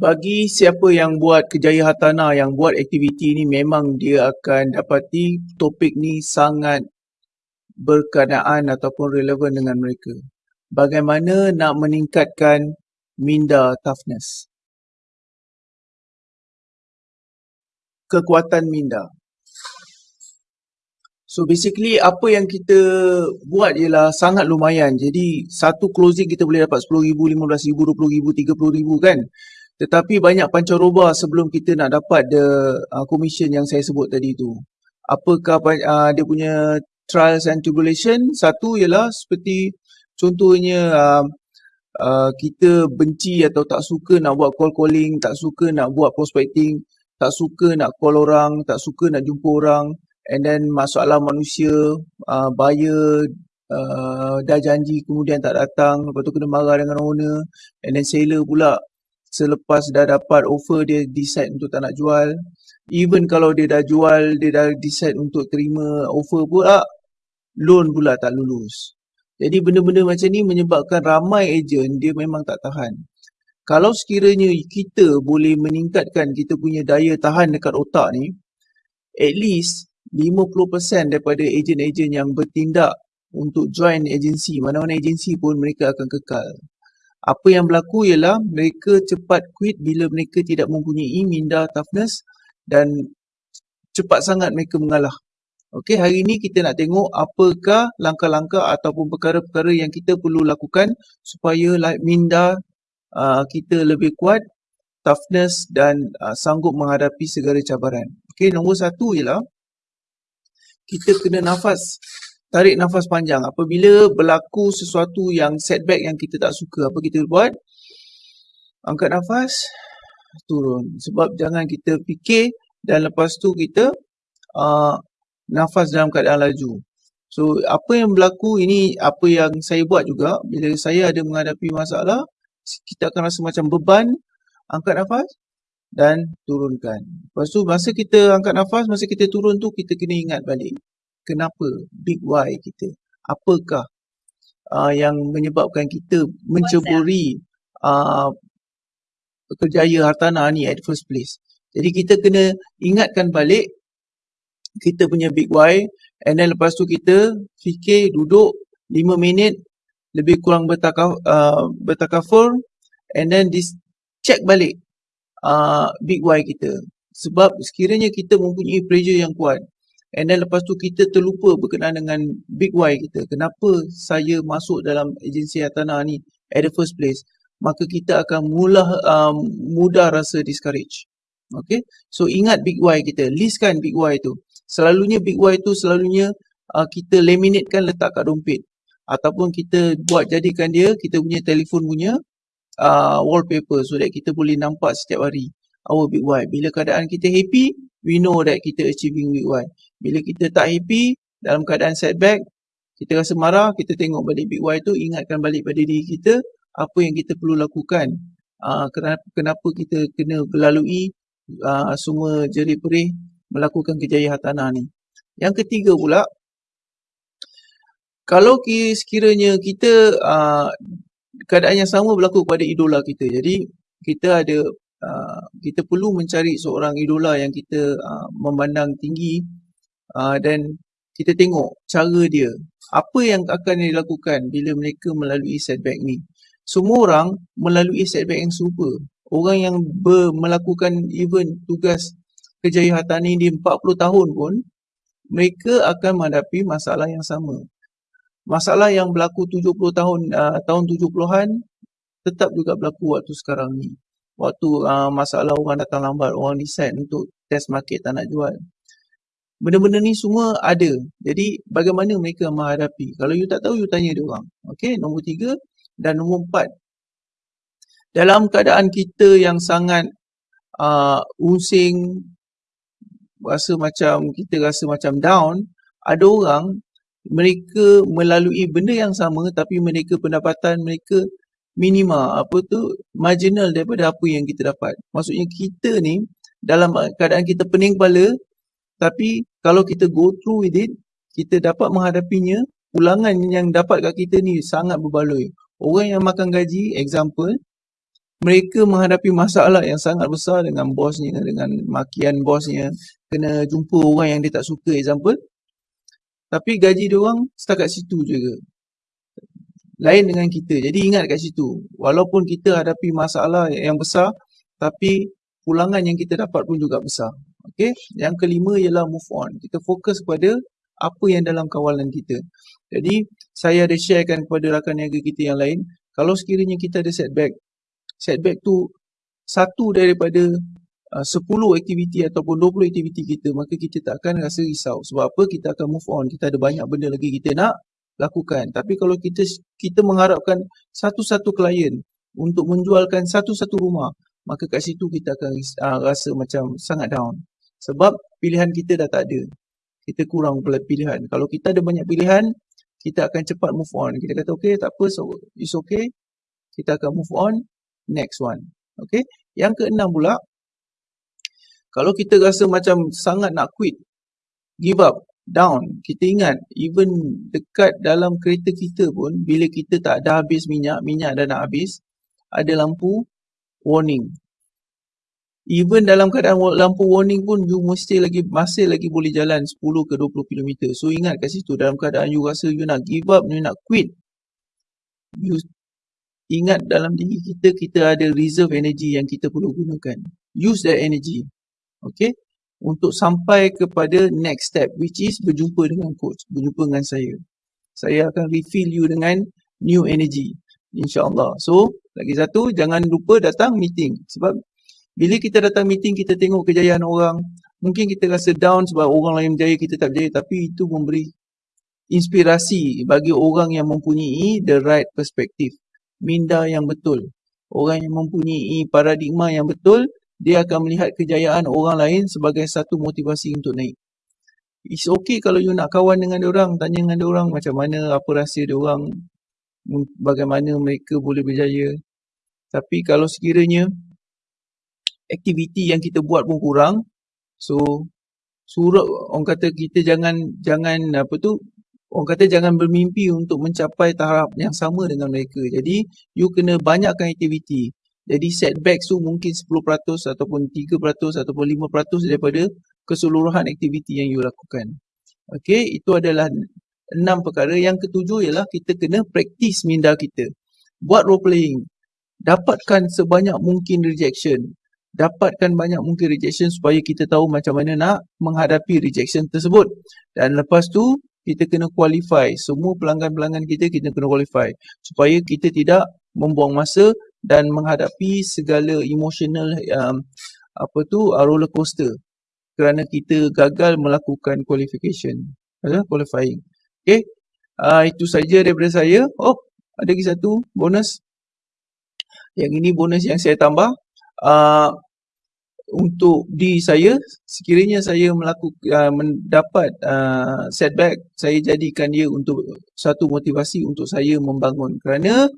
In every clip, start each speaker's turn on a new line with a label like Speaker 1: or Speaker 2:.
Speaker 1: bagi siapa yang buat kejaya hartanah, yang buat aktiviti ni memang dia akan dapati topik ni sangat berkenaan ataupun relevan dengan mereka. Bagaimana nak meningkatkan minda toughness. Kekuatan minda. So basically apa yang kita buat ialah sangat lumayan. Jadi satu closing kita boleh dapat RM10,000, RM15,000, RM20,000, RM30,000 kan. Tetapi banyak pancaroba sebelum kita nak dapat the uh, commission yang saya sebut tadi tu. Apakah uh, dia punya trials and tribulation? Satu ialah seperti contohnya uh, uh, kita benci atau tak suka nak buat call calling, tak suka nak buat prospecting, tak suka nak call orang, tak suka nak jumpa orang and then masalah manusia, uh, buyer uh, dah janji kemudian tak datang, lepas tu kena marah dengan owner and then seller pula selepas dah dapat offer dia decide untuk tak nak jual. Even kalau dia dah jual, dia dah decide untuk terima offer pula, loan pula tak lulus. Jadi benda-benda macam ni menyebabkan ramai ejen dia memang tak tahan. Kalau sekiranya kita boleh meningkatkan kita punya daya tahan dekat otak ni, at least 50% daripada ejen-ejen yang bertindak untuk join agensi, mana-mana agensi pun mereka akan kekal apa yang berlaku ialah mereka cepat quit bila mereka tidak mempunyai minda toughness dan cepat sangat mereka mengalah. Okey, hari ini kita nak tengok apakah langkah-langkah ataupun perkara-perkara yang kita perlu lakukan supaya minda uh, kita lebih kuat, toughness dan uh, sanggup menghadapi segala cabaran. Okey, nombor satu ialah kita kena nafas tarik nafas panjang. Apabila berlaku sesuatu yang setback yang kita tak suka, apa kita buat? Angkat nafas, turun. Sebab jangan kita fikir dan lepas tu kita uh, nafas dalam keadaan laju. So, apa yang berlaku ini apa yang saya buat juga. Bila saya ada menghadapi masalah, kita akan rasa macam beban. Angkat nafas dan turunkan. Lepas tu, masa kita angkat nafas, masa kita turun tu, kita kena ingat balik kenapa big why kita? Apakah uh, yang menyebabkan kita menceburi uh, kerjaya hartanah ni at first place? Jadi kita kena ingatkan balik kita punya big why and then lepas tu kita fikir duduk 5 minit lebih kurang bertakaf, uh, bertakafur and then this check balik uh, big why kita. Sebab sekiranya kita mempunyai pressure yang kuat And then lepas tu kita terlupa berkenaan dengan big why kita. Kenapa saya masuk dalam agensi hartanah ni at the first place. Maka kita akan mula um, mudah rasa discourage. Okay. So ingat big why kita. Listkan big why tu. Selalunya big why tu selalunya uh, kita laminatekan letak kat dompet. Ataupun kita buat jadikan dia kita punya telefon punya uh, wallpaper so that kita boleh nampak setiap hari our big why. Bila keadaan kita happy, we know that kita achieving big why. Bila kita tak happy dalam keadaan setback, kita rasa marah, kita tengok balik big why tu, ingatkan balik pada diri kita apa yang kita perlu lakukan. Uh, kenapa, kita kena berlalui uh, semua jerih perih melakukan kejayaan hartanah ni. Yang ketiga pula, kalau sekiranya kita uh, keadaan yang sama berlaku kepada idola kita. Jadi kita ada uh, kita perlu mencari seorang idola yang kita uh, memandang tinggi uh, dan kita tengok cara dia. Apa yang akan dilakukan bila mereka melalui setback ni? Semua orang melalui setback yang serupa. Orang yang ber, melakukan even tugas kejayaan harta ni di 40 tahun pun mereka akan menghadapi masalah yang sama. Masalah yang berlaku 70 tahun uh, tahun 70-an tetap juga berlaku waktu sekarang ni waktu uh, masalah orang datang lambat orang decide untuk test market tak nak jual Benda-benda ni semua ada. Jadi bagaimana mereka menghadapi? Kalau you tak tahu, you tanya dia orang. Okay, nombor tiga. Dan nombor empat. Dalam keadaan kita yang sangat uh, using, rasa macam, kita rasa macam down, ada orang, mereka melalui benda yang sama tapi mereka pendapatan mereka minima. Apa tu? Marginal daripada apa yang kita dapat. Maksudnya kita ni, dalam keadaan kita pening kepala, tapi kalau kita go through with it, kita dapat menghadapinya, ulangan yang dapat kat kita ni sangat berbaloi. Orang yang makan gaji, example, mereka menghadapi masalah yang sangat besar dengan bosnya, dengan makian bosnya, kena jumpa orang yang dia tak suka example. Tapi gaji dia orang setakat situ je. Lain dengan kita. Jadi ingat kat situ. Walaupun kita hadapi masalah yang besar, tapi pulangan yang kita dapat pun juga besar. Okay. Yang kelima ialah move on. Kita fokus kepada apa yang dalam kawalan kita. Jadi saya ada sharekan kepada rakan niaga kita yang lain. Kalau sekiranya kita ada setback, setback tu satu daripada uh, 10 aktiviti ataupun 20 aktiviti kita maka kita tak akan rasa risau sebab apa kita akan move on kita ada banyak benda lagi kita nak lakukan. Tapi kalau kita kita mengharapkan satu-satu klien untuk menjualkan satu-satu rumah maka kat situ kita akan uh, rasa macam sangat down. Sebab pilihan kita dah tak ada. Kita kurang pilihan. Kalau kita ada banyak pilihan kita akan cepat move on. Kita kata okay tak apa so it's okay. Kita akan move on. Next one. Okay? Yang keenam pula kalau kita rasa macam sangat nak quit, give up, down, kita ingat even dekat dalam kereta kita pun bila kita tak ada habis minyak, minyak dah nak habis, ada lampu warning. Even dalam keadaan lampu warning pun you mesti lagi masih lagi boleh jalan 10 ke 20 km. So ingat kat situ dalam keadaan you rasa you nak give up, you nak quit. You ingat dalam diri kita kita ada reserve energy yang kita perlu gunakan. Use that energy. Okay. Untuk sampai kepada next step which is berjumpa dengan coach. Berjumpa dengan saya. Saya akan refill you dengan new energy. InsyaAllah. So, lagi satu, jangan lupa datang meeting. Sebab bila kita datang meeting, kita tengok kejayaan orang. Mungkin kita rasa down sebab orang lain berjaya, kita tak berjaya. Tapi itu memberi inspirasi bagi orang yang mempunyai the right perspective. Minda yang betul. Orang yang mempunyai paradigma yang betul, dia akan melihat kejayaan orang lain sebagai satu motivasi untuk naik. It's okay kalau you nak kawan dengan orang, tanya dengan orang macam mana, apa rahsia orang, bagaimana mereka boleh berjaya. Tapi kalau sekiranya aktiviti yang kita buat pun kurang, so suruh orang kata kita jangan jangan apa tu orang kata jangan bermimpi untuk mencapai tahap yang sama dengan mereka. Jadi you kena banyakkan aktiviti. Jadi setback tu mungkin 10% ataupun 3% ataupun 5% daripada keseluruhan aktiviti yang you lakukan. Okay, itu adalah enam perkara. Yang ketujuh ialah kita kena praktis minda kita. Buat role playing. Dapatkan sebanyak mungkin rejection. Dapatkan banyak mungkin rejection supaya kita tahu macam mana nak menghadapi rejection tersebut. Dan lepas tu, kita kena qualify. Semua pelanggan-pelanggan kita, kita kena qualify. Supaya kita tidak membuang masa dan menghadapi segala emotional um, apa tu uh, roller coaster kerana kita gagal melakukan qualification uh, qualifying. Okey uh, itu saja daripada saya. Oh ada lagi satu bonus. Yang ini bonus yang saya tambah. Uh, untuk di saya sekiranya saya melakukan uh, mendapat uh, setback saya jadikan dia untuk satu motivasi untuk saya membangun. Kerana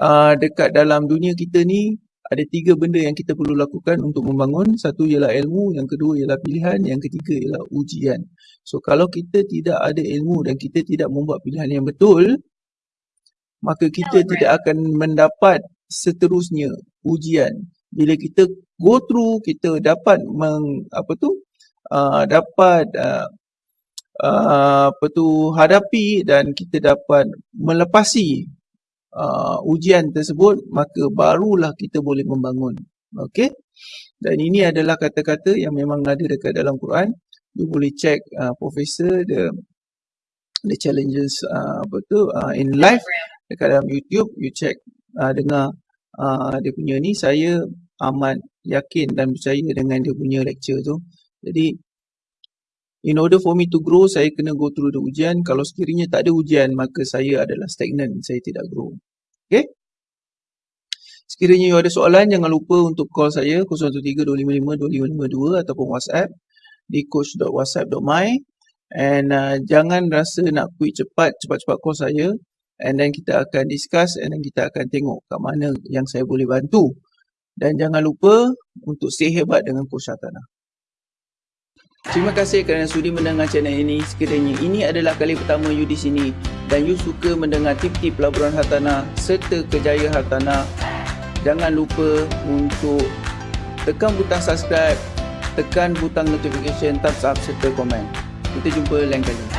Speaker 1: uh, dekat dalam dunia kita ni ada tiga benda yang kita perlu lakukan untuk membangun. Satu ialah ilmu, yang kedua ialah pilihan, yang ketiga ialah ujian. So kalau kita tidak ada ilmu dan kita tidak membuat pilihan yang betul, maka kita tidak akan mendapat seterusnya ujian. Bila kita go through, kita dapat meng, apa tu? Uh, dapat uh, uh, apa tu hadapi dan kita dapat melepasi uh, ujian tersebut maka barulah kita boleh membangun okey dan ini adalah kata-kata yang memang ada dekat dalam Quran you boleh check uh, professor the the challenges uh, apa tu uh, in life dekat dalam YouTube you check uh, dengar uh, dia punya ni saya amat yakin dan percaya dengan dia punya lecture tu jadi In order for me to grow, saya kena go through the ujian. Kalau sekiranya tak ada ujian, maka saya adalah stagnant. Saya tidak grow. Okay? Sekiranya you ada soalan, jangan lupa untuk call saya 013-255-2552 ataupun WhatsApp di coach.whatsapp.my and uh, jangan rasa nak quit cepat, cepat-cepat call saya and then kita akan discuss and then kita akan tengok kat mana yang saya boleh bantu. Dan jangan lupa untuk stay hebat dengan Coach Shatana. Terima kasih kerana sudi mendengar channel ini. Sekiranya ini adalah kali pertama you di sini dan you suka mendengar tip-tip pelaburan hartanah serta kejayaan hartanah, jangan lupa untuk tekan butang subscribe, tekan butang notification, thumbs up serta komen. Kita jumpa lain kali.